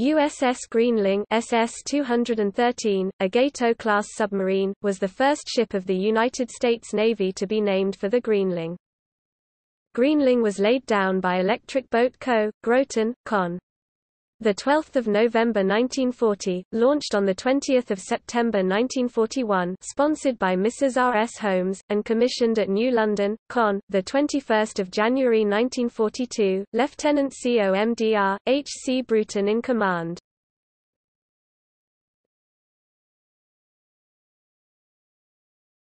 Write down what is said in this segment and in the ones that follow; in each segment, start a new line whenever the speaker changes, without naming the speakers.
USS Greenling SS-213, a Gato-class submarine, was the first ship of the United States Navy to be named for the Greenling. Greenling was laid down by Electric Boat Co., Groton, Conn. The 12th of November 1940, launched on the 20th of September 1941, sponsored by Mrs. R. S. Holmes and commissioned at New London, Conn. The 21st of January 1942, Lieutenant COMDR H. C. Bruton in command.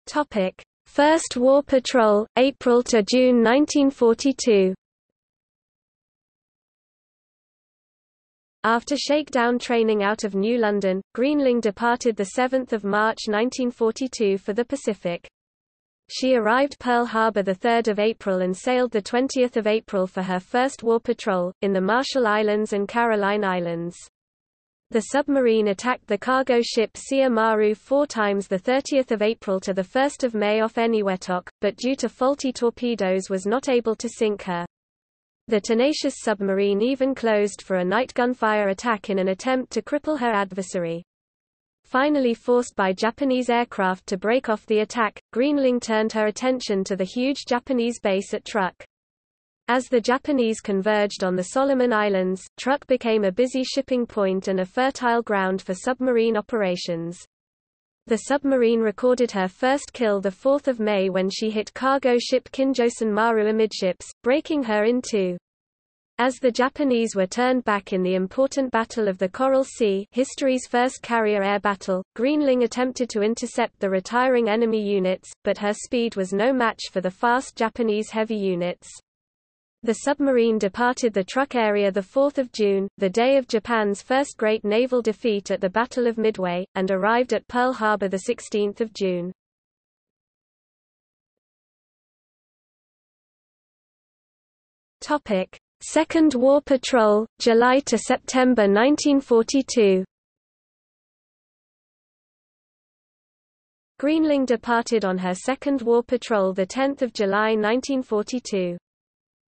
Topic: First War Patrol, April to June 1942. After shakedown training out of New London, Greenling departed 7 March 1942 for the Pacific. She arrived Pearl Harbor 3 April and sailed 20 April for her first war patrol, in the Marshall Islands and Caroline Islands. The submarine attacked the cargo ship Sia Maru four times 30 April to 1 May off Eniwetok, but due to faulty torpedoes was not able to sink her. The tenacious submarine even closed for a night gunfire attack in an attempt to cripple her adversary. Finally forced by Japanese aircraft to break off the attack, Greenling turned her attention to the huge Japanese base at Truk. As the Japanese converged on the Solomon Islands, Truk became a busy shipping point and a fertile ground for submarine operations. The submarine recorded her first kill 4 May when she hit cargo ship Kinjosan Maru amidships, breaking her in two. As the Japanese were turned back in the important Battle of the Coral Sea history's first carrier air battle, Greenling attempted to intercept the retiring enemy units, but her speed was no match for the fast Japanese heavy units. The submarine departed the Truk area 4 June, the day of Japan's first great naval defeat at the Battle of Midway, and arrived at Pearl Harbor 16 June. Second War Patrol, July to September 1942 Greenling departed on her second war patrol 10 July 1942.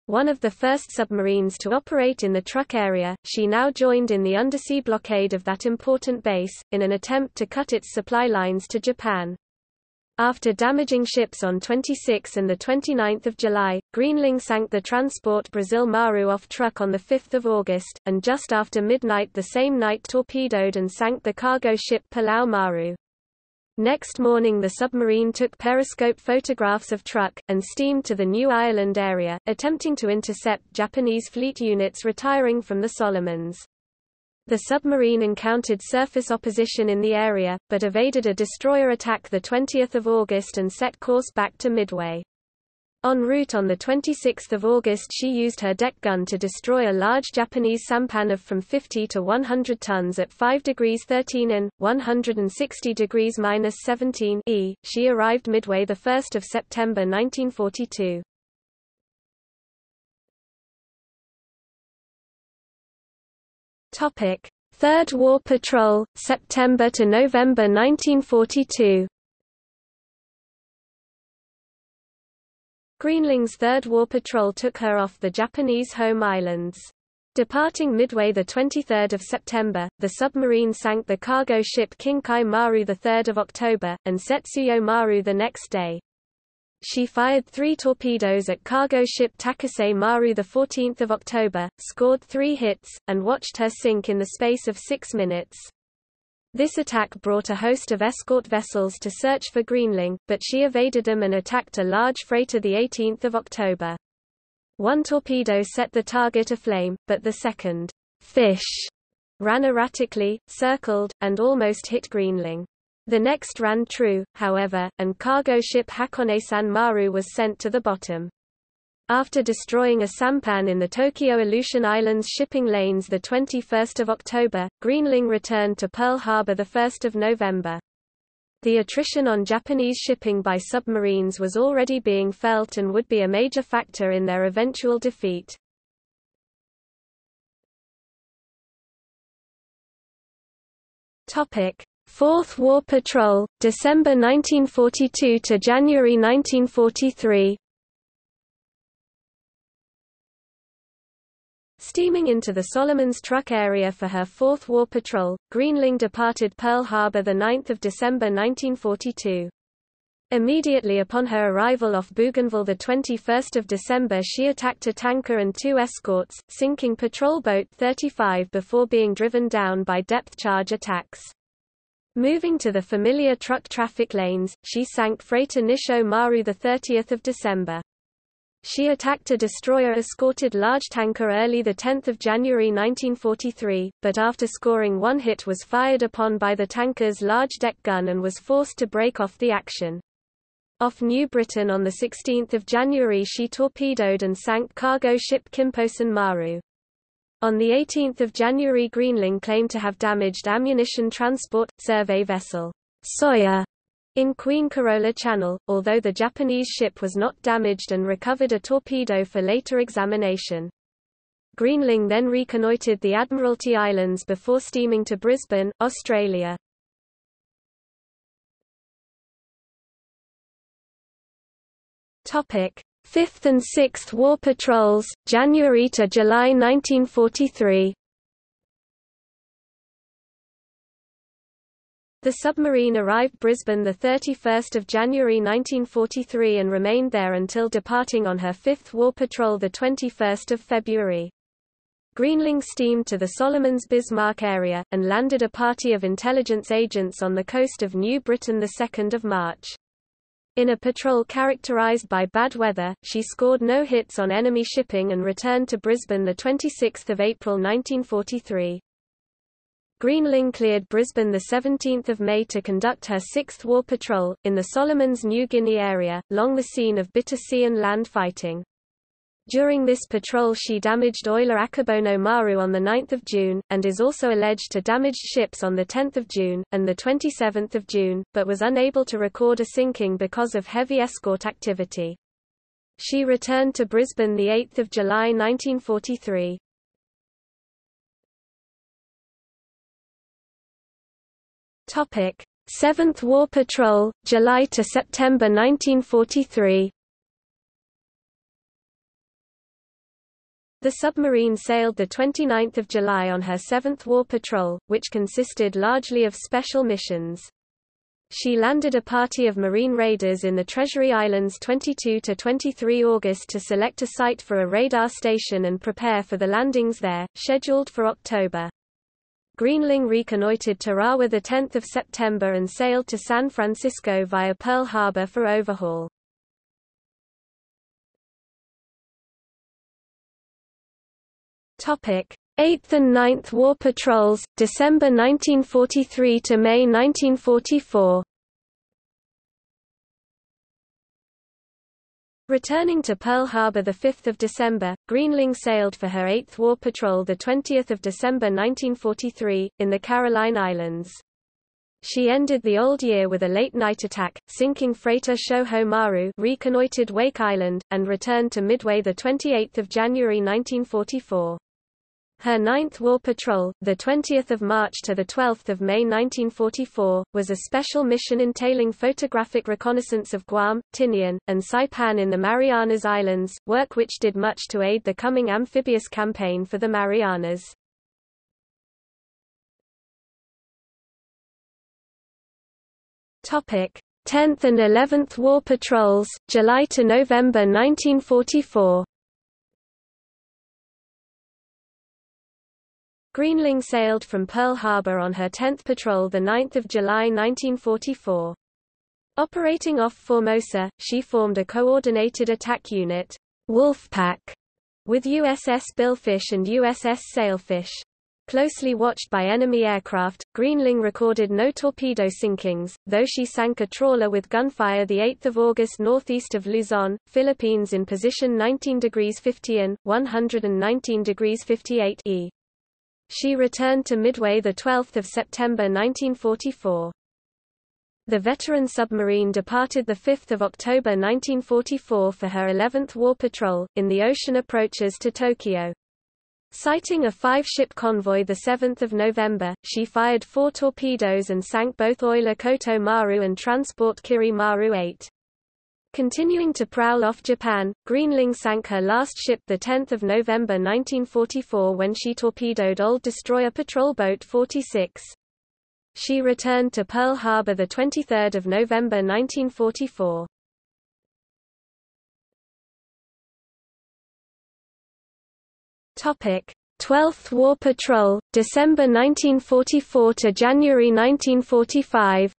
One of the first submarines to operate in the Truk area, she now joined in the undersea blockade of that important base, in an attempt to cut its supply lines to Japan. After damaging ships on 26 and 29 July, Greenling sank the transport Brazil Maru off Truk on 5 August, and just after midnight the same night torpedoed and sank the cargo ship Palau Maru. Next morning the submarine took periscope photographs of Truk, and steamed to the New Ireland area, attempting to intercept Japanese fleet units retiring from the Solomons. The submarine encountered surface opposition in the area, but evaded a destroyer attack 20 August and set course back to Midway. En route on 26 August she used her deck gun to destroy a large Japanese sampan of from 50 to 100 tons at 5 degrees 13 in, 160 degrees minus 17 e. She arrived Midway 1 September 1942. Third War Patrol, September to November 1942 Greenling's Third War Patrol took her off the Japanese home islands. Departing Midway 23 September, the submarine sank the cargo ship Kinkai Maru 3 October, and Setsuyo Maru the next day. She fired three torpedoes at cargo ship Takase Maru 14 October, scored three hits, and watched her sink in the space of six minutes. This attack brought a host of escort vessels to search for Greenling, but she evaded them and attacked a large freighter 18 October. One torpedo set the target aflame, but the second, fish, ran erratically, circled, and almost hit Greenling. The next ran true, however, and cargo ship Hakone-san Maru was sent to the bottom. After destroying a sampan in the Tokyo Aleutian Islands shipping lanes 21 October, Greenling returned to Pearl Harbor 1 November. The attrition on Japanese shipping by submarines was already being felt and would be a major factor in their eventual defeat. Fourth War Patrol, December 1942 to January 1943 Steaming into the Solomons Truk area for her fourth war patrol, Greenling departed Pearl Harbor 9 December 1942. Immediately upon her arrival off Bougainville 21 December she attacked a tanker and two escorts, sinking patrol boat 35 before being driven down by depth charge attacks. Moving to the familiar Truk traffic lanes, she sank freighter Nisho Maru 30 December. She attacked a destroyer-escorted large tanker early 10 January 1943, but after scoring one hit was fired upon by the tanker's large deck gun and was forced to break off the action. Off New Britain on 16 January she torpedoed and sank cargo ship Kimposan Maru. On 18 January Greenling claimed to have damaged ammunition transport, survey vessel Soya in Queen Carola Channel, although the Japanese ship was not damaged and recovered a torpedo for later examination. Greenling then reconnoitred the Admiralty Islands before steaming to Brisbane, Australia. Topic: 5th and 6th War Patrols, January to July 1943. The submarine arrived Brisbane 31 January 1943 and remained there until departing on her fifth war patrol 21 February. Greenling steamed to the Solomons Bismarck area, and landed a party of intelligence agents on the coast of New Britain 2 March. In a patrol characterized by bad weather, she scored no hits on enemy shipping and returned to Brisbane 26 April 1943. Greenling cleared Brisbane 17 May to conduct her sixth war patrol, in the Solomons New Guinea area, long the scene of bitter sea and land fighting. During this patrol she damaged oiler Akebono Maru on 9 June, and is also alleged to damaged ships on 10 June, and 27 June, but was unable to record a sinking because of heavy escort activity. She returned to Brisbane 8 July 1943. Topic: 7th War Patrol, July to September 1943. The submarine sailed 29 July on her 7th War Patrol, which consisted largely of special missions. She landed a party of Marine raiders in the Treasury Islands 22–23 August to select a site for a radar station and prepare for the landings there, scheduled for October. Greenling reconnoitered Tarawa 10 September and sailed to San Francisco via Pearl Harbor for overhaul. Topic: 8th and 9th War Patrols, December 1943 to May 1944. Returning to Pearl Harbor 5 December, Greenling sailed for her 8th War Patrol 20 December 1943, in the Caroline Islands. She ended the old year with a late-night attack, sinking freighter Shoho Maru reconnoitered Wake Island, and returned to Midway 28 January 1944. Her ninth war patrol, 20 March to 12 May 1944, was a special mission entailing photographic reconnaissance of Guam, Tinian, and Saipan in the Marianas Islands, work which did much to aid the coming amphibious campaign for the Marianas. Topic: 10th and 11th War Patrols, July to November 1944. Greenling sailed from Pearl Harbor on her 10th patrol 9 July 1944. Operating off Formosa, she formed a coordinated attack unit, Wolfpack, with USS Billfish and USS Sailfish. Closely watched by enemy aircraft, Greenling recorded no torpedo sinkings, though she sank a trawler with gunfire 8 August northeast of Luzon, Philippines in position 19 degrees 50 and, 119 degrees 58 E. She returned to Midway 12 September 1944. The veteran submarine departed 5 October 1944 for her 11th war patrol, in the ocean approaches to Tokyo. Sighting a five-ship convoy 7 November, she fired four torpedoes and sank both oiler Koto Maru and transport Kiri Maru 8. Continuing to prowl off Japan, Greenling sank her last ship 10 November 1944 when she torpedoed old destroyer patrol boat 46. She returned to Pearl Harbor 23 November 1944. Topic: 12th War Patrol, December 1944 to January 1945.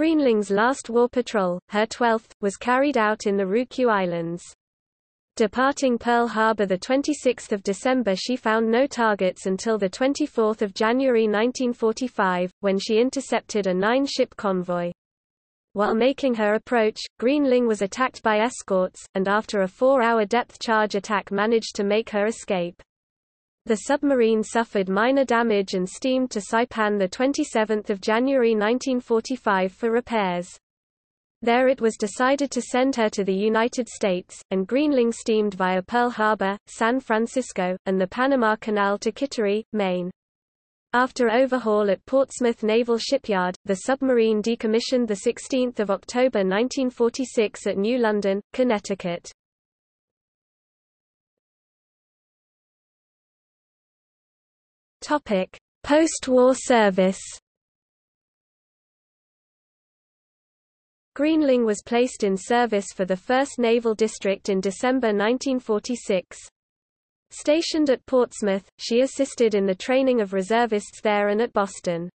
Greenling's last war patrol, her 12th, was carried out in the Ryukyu Islands. Departing Pearl Harbor 26 December she found no targets until 24 January 1945, when she intercepted a nine-ship convoy. While making her approach, Greenling was attacked by escorts, and after a four-hour depth charge attack managed to make her escape. The submarine suffered minor damage and steamed to Saipan 27 January 1945 for repairs. There it was decided to send her to the United States, and Greenling steamed via Pearl Harbor, San Francisco, and the Panama Canal to Kittery, Maine. After overhaul at Portsmouth Naval Shipyard, the submarine decommissioned 16 October 1946 at New London, Connecticut. Post-war service Greenling was placed in service for the 1st Naval District in December 1946. Stationed at Portsmouth, she assisted in the training of reservists there and at Boston.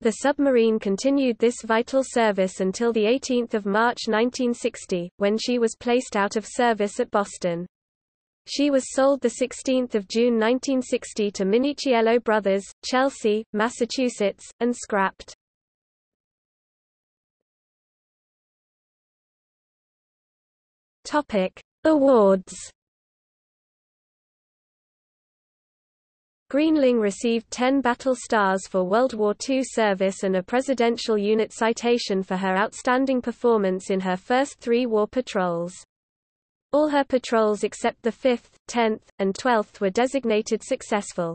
The submarine continued this vital service until 18 March 1960, when she was placed out of service at Boston. She was sold 16 June 1960 to Minichiello Brothers, Chelsea, Massachusetts, and scrapped. Awards Greenling received 10 battle stars for World War II service and a Presidential Unit Citation for her outstanding performance in her first three war patrols. All her patrols except the 5th, 10th, and 12th were designated successful.